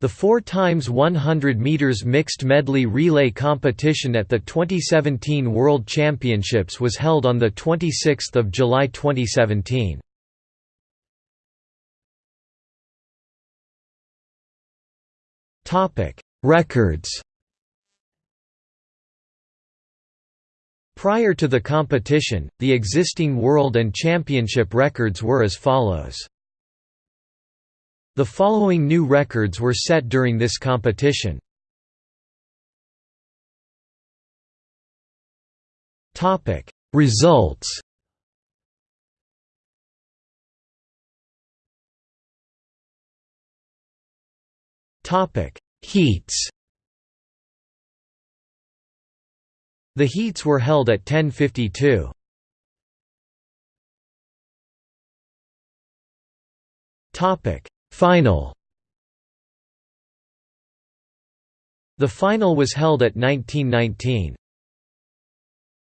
The 4 times 100 meters mixed medley relay competition at the 2017 World Championships was held on the 26th of July 2017. Topic: Records. Prior to the competition, the existing world and championship records were as follows. The following new records were set during this competition. Topic: Results. Topic: Heats. The heats were held at 1052. Topic: Final. The final was held at 1919.